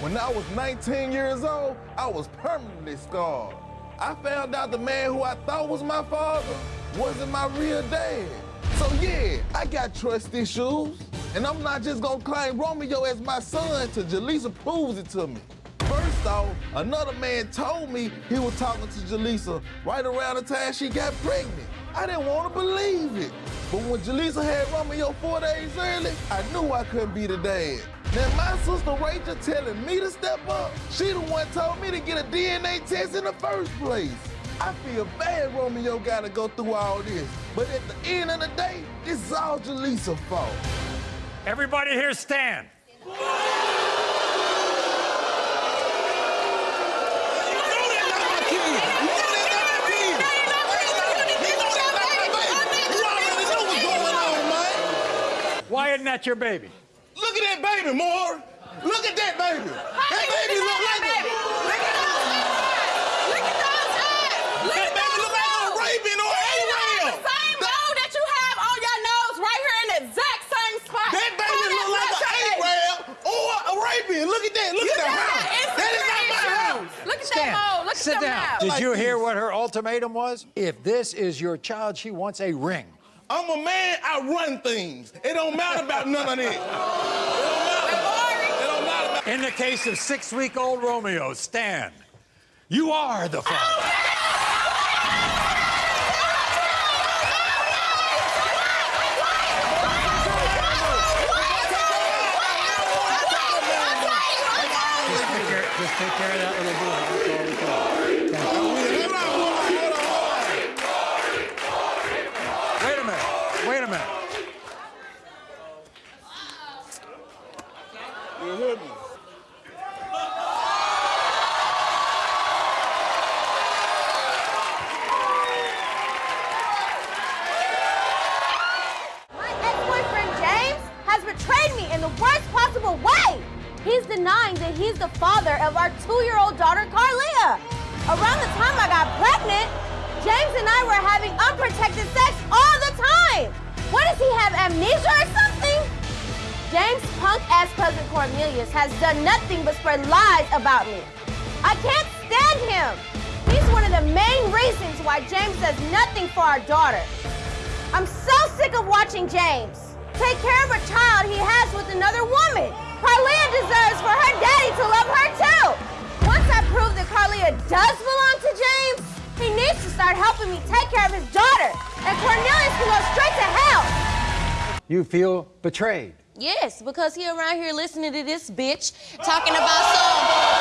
When I was 19 years old, I was permanently scarred. I found out the man who I thought was my father wasn't my real dad. So yeah, I got trust issues. And I'm not just gonna claim Romeo as my son until Jaleesa proves it to me. First off, another man told me he was talking to Jaleesa right around the time she got pregnant. I didn't want to believe it. But when Jaleesa had Romeo four days early, I knew I couldn't be the dad. Now my sister Rachel telling me to step up, she the one told me to get a DNA test in the first place. I feel bad Romeo gotta go through all this. But at the end of the day, this is all Jaleesa's fault. Everybody here stand. Why isn't that your baby? Look baby, Moore. Look at that baby. That baby look like a, Look at those eyes! Look at those eyes! Look that at baby those look like a nose! Arabian or You have the same mole that you have on your nose right here in the exact same spot. That baby How look like that's an not your baby? Arab or Look at that. Look You at that just house. got That is not my insecurity house. Look at Stand. that mole. Look Sit at down. now. Did Like you hear this. what her ultimatum was? If this is your child, she wants a ring. I'm a man. I run things. It don't matter about none of that. In the case of six-week-old Romeo, Stan, you are the father. Just take care, just take care of that little boy. That's all we can. Hold on, hold on, hold on, hold on. Wait a minute. Wait a minute. You hear me? My ex-boyfriend James has betrayed me in the worst possible way. He's denying that he's the father of our two-year-old daughter, Carlia. Around the time I got pregnant, James and I were having unprotected sex all the time. What does he have, amnesia or something? James' punk-ass cousin Cornelius has done nothing but spread lies about me. I can't stand him. He's one of the main reasons why James does nothing for our daughter. I'm so sick of watching James take care of a child he has with another woman. Carlia deserves for her daddy to love her too. Once I prove that Carlia does belong to James, he needs to start helping me take care of his daughter. And Cornelius can go straight to hell. You feel betrayed. Yes, because he around here listening to this bitch talking about some,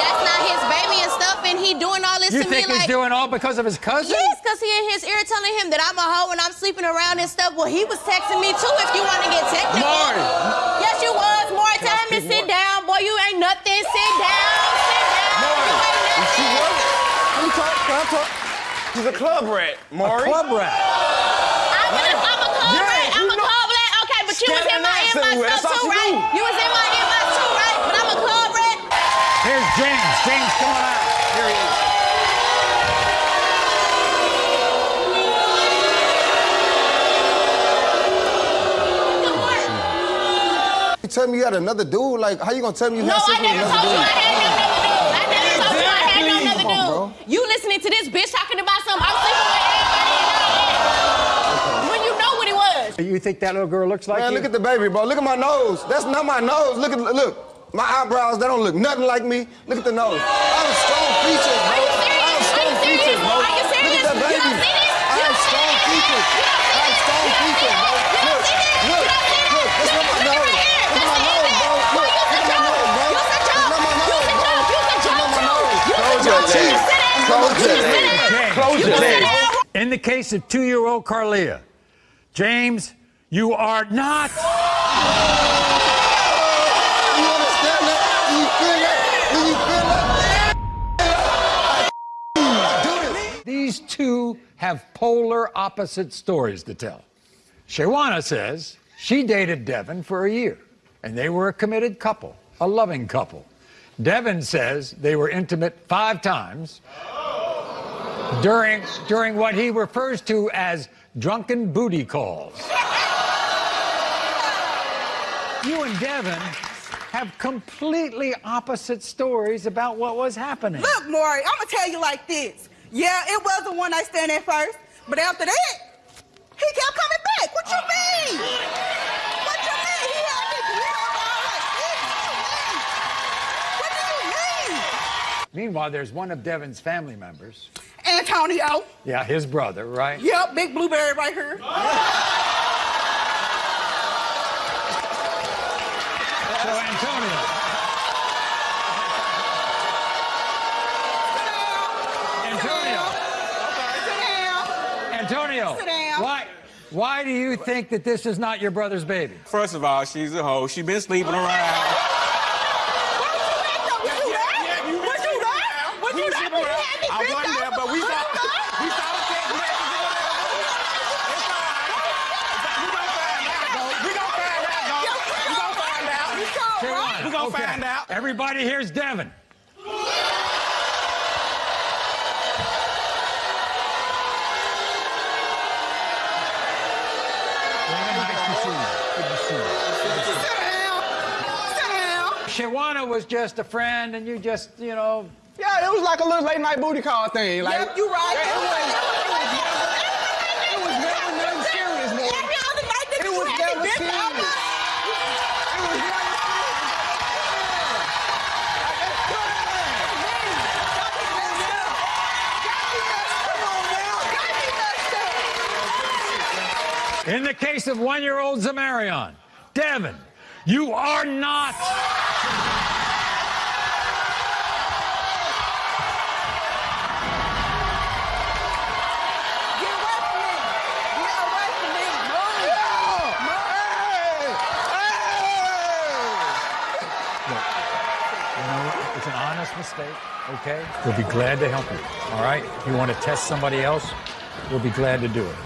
that's not his baby and stuff, and he doing all this You to think he's like. doing all because of his cousin? Yes, because he in his ear telling him that I'm a hoe and I'm sleeping around and stuff. Well, he was texting me too if you want to get technical. Maury. Yes, you was. Maury, tell him to sit more? down. Boy, you ain't nothing. Sit down. Sit down. You ain't nothing. Let me talk. Can I talk? She's a club rat, Maury. Club rat. I'm, a, I'm a club Yeah, rat. I'm you a know- club rat. Okay, but you was in my Scandinavian inbox with, stuff too, right? You was in my inbox too, right? But I'm a club rat. Here's James. James, come on out. Here he is. You tell me you had another dude? Like, how you gonna tell me you No, had I sex with never another told you I dude? had no another dude. I never told you I had no another Come on, bro. You listening to this bitch talking about something? I'm sleeping with everybody and all that. When you know what it was. You think that little girl looks like Man, you? look at the baby, bro. Look at my nose. That's not my nose. Look at look. My eyebrows, they don't look nothing like me. Look at the nose. I have strong features, bro. I have strong Are you serious? features, bro. Are you serious? Look at that baby. don't see this? I have strong features. You don't see I have strong You don't see features, bro. this? Look, look, You don't see this? look. My nose. right here. My nose, bro. Look, Use look my nose, bro. Use a That's joke. not my nose, bro. joke. Use a That's not my nose. Close your You teeth. sit down. Close your sit teeth. down. James. Close your sit In the case of two-year-old Carlia, James, you are not. These two have polar opposite stories to tell. Shawana says she dated Devin for a year, and they were a committed couple, a loving couple. Devin says they were intimate five times during, during what he refers to as drunken booty calls. You and Devin have completely opposite stories about what was happening. Look, Maury, I'm gonna tell you like this. Yeah, it was the one night stand at first, but after that, he kept coming back. What you mean? What you mean? He had me grilled all like this. What do you mean? Meanwhile, there's one of Devin's family members. Antonio. Yeah, his brother, right? Yep, big blueberry right here. So. Antonio. Sit down. Antonio. Sit down. Why, why do you think that this is not your brother's baby? First of all, she's a hoe. She been sleeping around. What you got with? I want them, but we got a chance we have to do that? Shawana was just a friend, and you just, you know, Yeah, it was like a little late night booty call thing. Like, Yep, you right. It was, it was never nothing serious, man. Every other night that It was had never serious. over. It was never in the case of one year old Zamarion, Devin, you are not. Get away from me. Get away from me. Move. You know what? It's an honest mistake, okay? We'll be glad to help you, all right? If you want to test somebody else, we'll be glad to do it.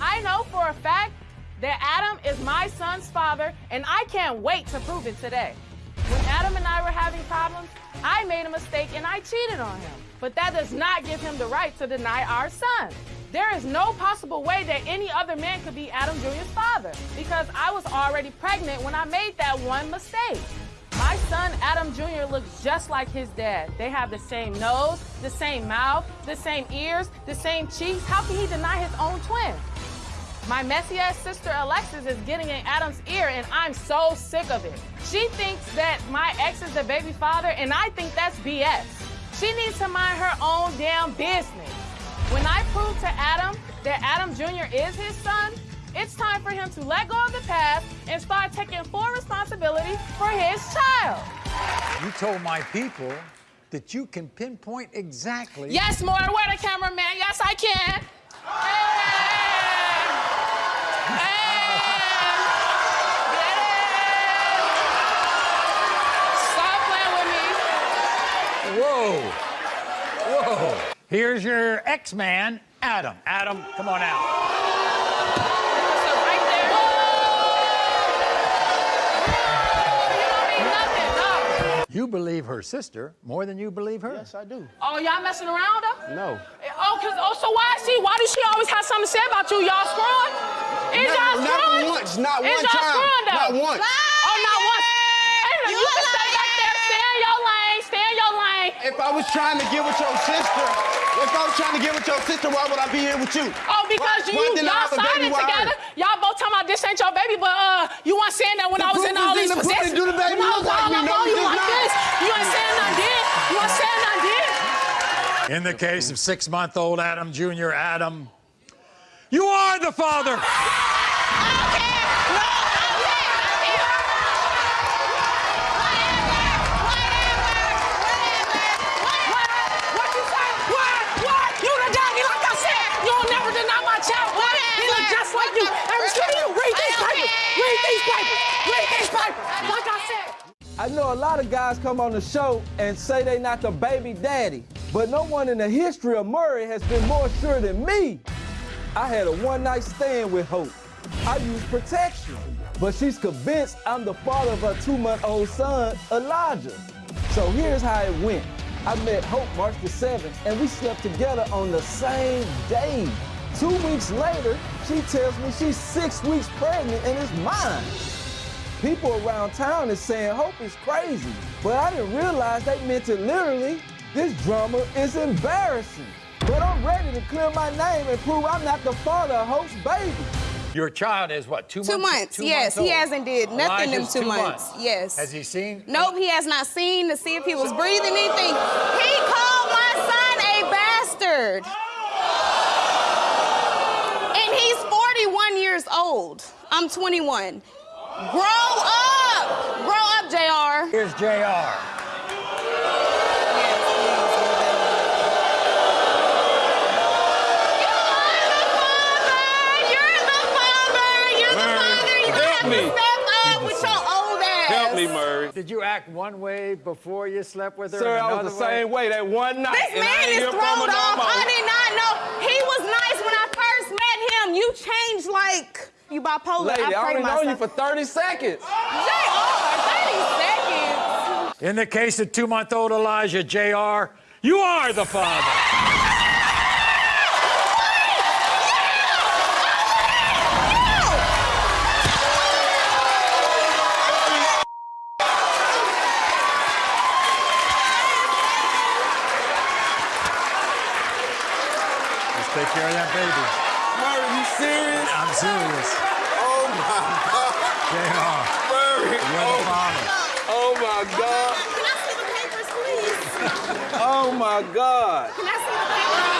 I know for a fact that Adam is my son's father, and I can't wait to prove it today. Adam and I were having problems, I made a mistake and I cheated on him. But that does not give him the right to deny our son. There is no possible way that any other man could be Adam Jr.'s father because I was already pregnant when I made that one mistake. My son, Adam Jr., looks just like his dad. They have the same nose, the same mouth, the same ears, the same cheeks. How can he deny his own twin? My messy ass sister Alexis is getting in Adam's ear, and I'm so sick of it. She thinks that my ex is the baby father, and I think that's BS. She needs to mind her own damn business. When I prove to Adam that Adam Jr. is his son, it's time for him to let go of the past and start taking full responsibility for his child. You told my people that you can pinpoint exactly. Yes, more. Where the cameraman? Yes, I can. Hey! Hey! Stop playing with me. Whoa. Whoa. Here's your X-Man, Adam. Adam, come on out. So right there. You don't need nothing, no. You believe her sister more than you believe her. Yes, I do. Oh, y'all messing around her? No. Eh, oh, cause oh, so why is she? Why does she always have something to say about you? Y'all screwing? Is Not- y'all not screwing? once, not one y'all time. screwing though not once. Hey, look, you, can stay back there. Stay in your lane. Stay in your lane. If I was trying to get with your sister, if I was trying to get with your sister, why would I be here with you? Oh, because Why- you why y'all have signed it together. Y'all both talking about this ain't your baby, but uh, you weren't saying that when The I was in all these the possessions. The when I was like all me? up No, on you like not. this. You ain't saying nothing did. You ain't saying nothing did. In the case of six month old Adam Jr., Adam, you are the father. What you say? What? What? You the daddy, like I said. You'll never deny my child. What? He look just like you. Hey, excuse me. Read these Read these papers. Read these papers. Like I said. I know a lot of guys come on the show and say they not the baby daddy, but no one in the history of Maury has been more sure than me. I had a one night stand with Hope. I used protection, but she's convinced I'm the father of her two month old son, Elijah. So here's how it went. I met Hope March the 7th, and we slept together on the same day. Two weeks later, she tells me she's six weeks pregnant and is mine. People around town is saying Hope is crazy, but I didn't realize they meant it literally. This drama is embarrassing. But I'm ready to clear my name and prove I'm not the father of Hope's baby. Your child is what, two, Two months, yes. He hasn't did nothing in Elijah's two months, yes. Has he seen? Nope, he has not seen to see if he was breathing anything. He called my son a bastard. Oh! And he's 41 years old. I'm 21. Grow up! Grow up, JR. Here's JR. You're the father! You're the Maury, father! You help me. to step up with your old ass. Help me, Maury. Did you act one way before you slept with her? Sir, I was another the same way that one night. This man is thrown from her no off. I did not know. He was nice when I first met him. You changed like you bipolar. Lady, I, I pray only know you for 30 seconds. JR, 30 seconds. In the case of two-month-old Elijah, JR, you are the father. Let's take care of that baby. Maury, you serious? I'm serious. Oh my God. JR, Maury. you're the father. Oh my God. Can I see the papers, please? Oh my God. Can I see the papers?